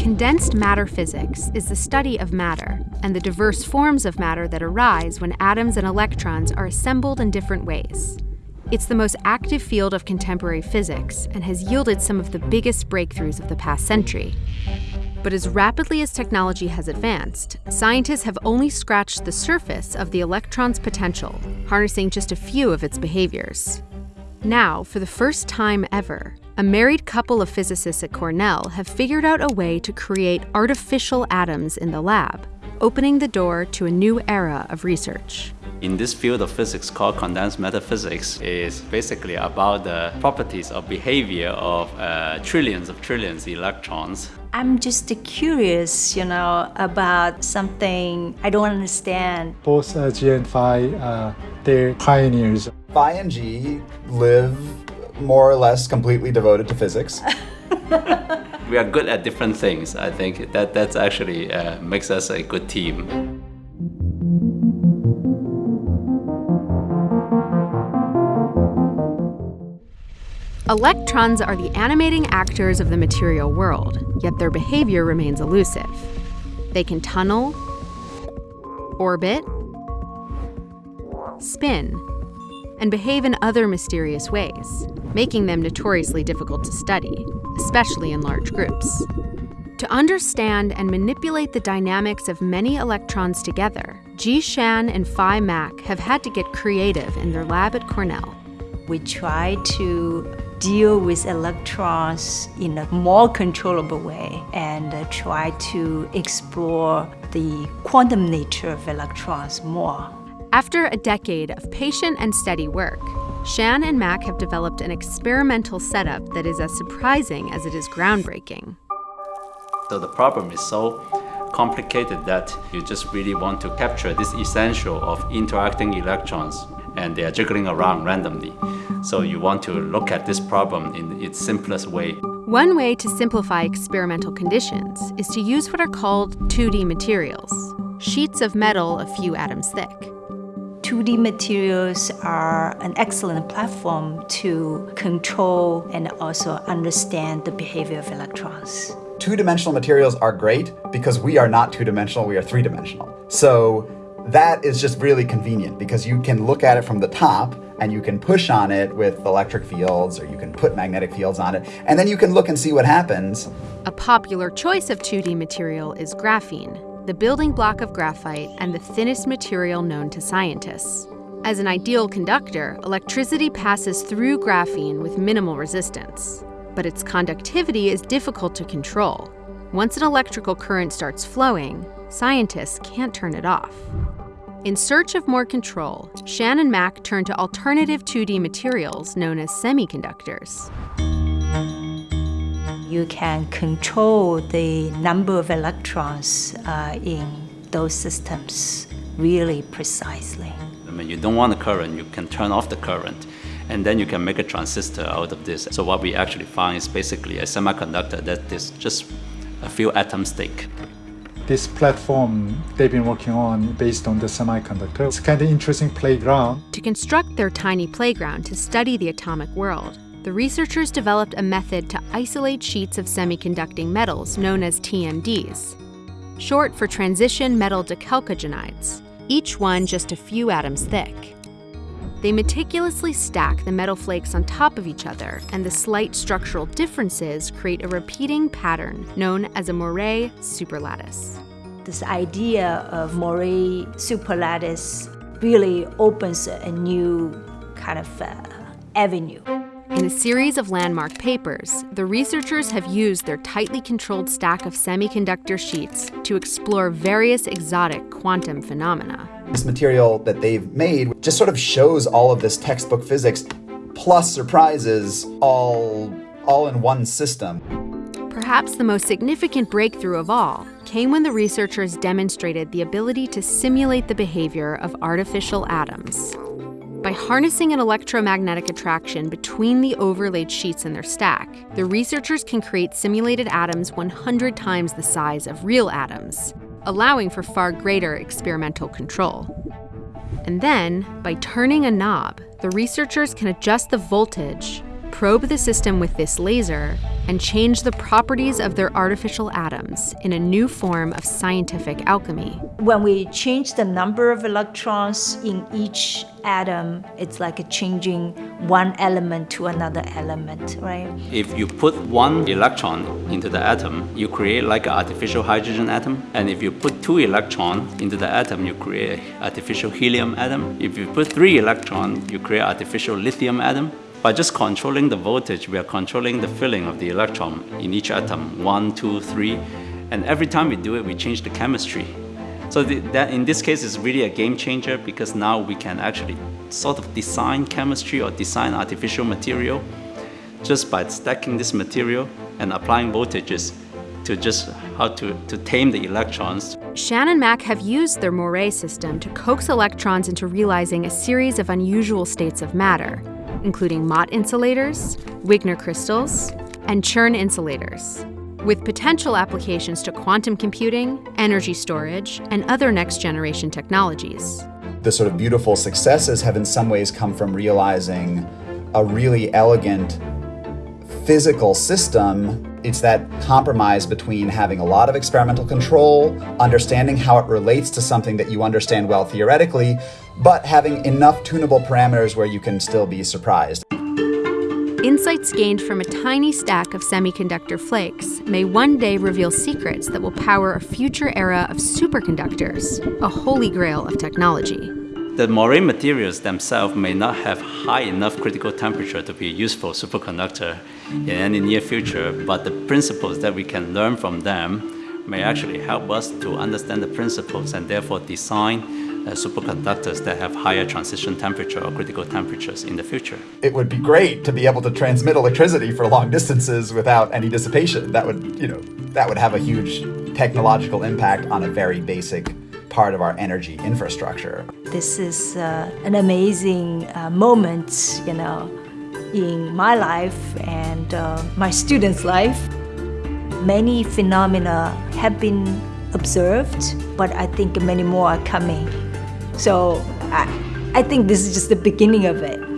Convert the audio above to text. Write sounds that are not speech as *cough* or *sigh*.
Condensed matter physics is the study of matter and the diverse forms of matter that arise when atoms and electrons are assembled in different ways. It's the most active field of contemporary physics and has yielded some of the biggest breakthroughs of the past century. But as rapidly as technology has advanced, scientists have only scratched the surface of the electron's potential, harnessing just a few of its behaviors. Now, for the first time ever, a married couple of physicists at Cornell have figured out a way to create artificial atoms in the lab, opening the door to a new era of research. In this field of physics called condensed matter physics is basically about the properties of behavior of uh, trillions of trillions of electrons. I'm just curious, you know, about something I don't understand. Both uh, Jie and Fai, uh, they're pioneers. Fai and G live more or less completely devoted to physics. *laughs* we are good at different things. I think that that's actually uh, makes us a good team. Electrons are the animating actors of the material world, yet their behavior remains elusive. They can tunnel, orbit, spin, and behave in other mysterious ways, making them notoriously difficult to study, especially in large groups. To understand and manipulate the dynamics of many electrons together, Jie Shan and Fai Mak have had to get creative in their lab at Cornell. We try to deal with electrons in a more controllable way and uh, try to explore the quantum nature of electrons more. After a decade of patient and steady work, Shan and Mak have developed an experimental setup that is as surprising as it is groundbreaking. So the problem is so complicated that you just really want to capture this essential of interacting electrons and they are jiggling around randomly. So you want to look at this problem in its simplest way. One way to simplify experimental conditions is to use what are called 2D materials, sheets of metal a few atoms thick. 2D materials are an excellent platform to control and also understand the behavior of electrons. Two-dimensional materials are great because we are not two-dimensional, we are three-dimensional. So that is just really convenient because you can look at it from the top and you can push on it with electric fields or you can put magnetic fields on it and then you can look and see what happens. A popular choice of 2D material is graphene, the building block of graphite and the thinnest material known to scientists. As an ideal conductor, electricity passes through graphene with minimal resistance. But its conductivity is difficult to control. Once an electrical current starts flowing, scientists can't turn it off. In search of more control, Shan and Mak turned to alternative 2D materials known as semiconductors you can control the number of electrons uh, in those systems really precisely. I mean, you don't want the current, you can turn off the current, and then you can make a transistor out of this. So what we actually find is basically a semiconductor that is just a few atoms thick. This platform they've been working on based on the semiconductor. It's kind of interesting playground. To construct their tiny playground to study the atomic world, the researchers developed a method to isolate sheets of semiconducting metals known as TMDs, short for transition metal dichalcogenides, each one just a few atoms thick. They meticulously stack the metal flakes on top of each other, and the slight structural differences create a repeating pattern known as a Moiré superlattice. This idea of Moiré superlattice really opens a new kind of uh, avenue. In a series of landmark papers, the researchers have used their tightly controlled stack of semiconductor sheets to explore various exotic quantum phenomena. This material that they've made just sort of shows all of this textbook physics plus surprises all, all in one system. Perhaps the most significant breakthrough of all came when the researchers demonstrated the ability to simulate the behavior of artificial atoms. By harnessing an electromagnetic attraction between the overlaid sheets in their stack, the researchers can create simulated atoms 100 times the size of real atoms, allowing for far greater experimental control. And then, by turning a knob, the researchers can adjust the voltage, probe the system with this laser and change the properties of their artificial atoms in a new form of scientific alchemy. When we change the number of electrons in each atom, it's like changing one element to another element, right? If you put one electron into the atom, you create like an artificial hydrogen atom. And if you put two electrons into the atom, you create artificial helium atom. If you put three electrons, you create artificial lithium atom. By just controlling the voltage, we are controlling the filling of the electron in each atom, one, two, three. And every time we do it, we change the chemistry. So the, that in this case is really a game changer because now we can actually sort of design chemistry or design artificial material just by stacking this material and applying voltages to just how to, to tame the electrons. Shan and Mak have used their Moiré system to coax electrons into realizing a series of unusual states of matter, including Mott insulators, Wigner crystals, and Chern insulators, with potential applications to quantum computing, energy storage, and other next generation technologies. The sort of beautiful successes have in some ways come from realizing a really elegant physical system it's that compromise between having a lot of experimental control, understanding how it relates to something that you understand well theoretically, but having enough tunable parameters where you can still be surprised. Insights gained from a tiny stack of semiconductor flakes may one day reveal secrets that will power a future era of superconductors, a holy grail of technology. The Moiré materials themselves may not have high enough critical temperature to be a useful superconductor in any near future, but the principles that we can learn from them may actually help us to understand the principles and therefore design uh, superconductors that have higher transition temperature or critical temperatures in the future. It would be great to be able to transmit electricity for long distances without any dissipation. That would, you know, that would have a huge technological impact on a very basic part of our energy infrastructure. This is uh, an amazing uh, moment, you know, in my life and uh, my students' life. Many phenomena have been observed, but I think many more are coming. So I, I think this is just the beginning of it.